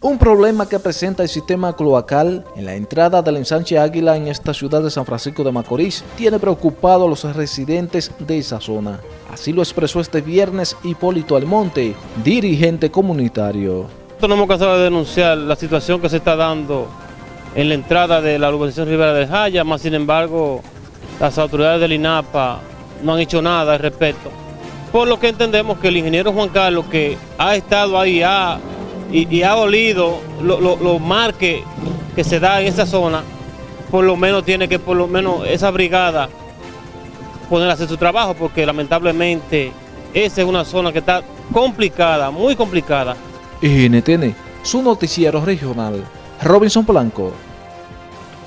Un problema que presenta el sistema cloacal en la entrada del ensanche Águila en esta ciudad de San Francisco de Macorís tiene preocupado a los residentes de esa zona. Así lo expresó este viernes Hipólito Almonte, dirigente comunitario. Nosotros no hemos cansado de denunciar la situación que se está dando en la entrada de la urbanización Rivera de Jaya, más sin embargo las autoridades del INAPA no han hecho nada al respecto. Por lo que entendemos que el ingeniero Juan Carlos que ha estado ahí, ha y, ha olido los lo, marques que se da en esa zona, por lo menos tiene que, por lo menos esa brigada poner a hacer su trabajo, porque lamentablemente esa es una zona que está complicada, muy complicada. Su noticiero regional, Robinson.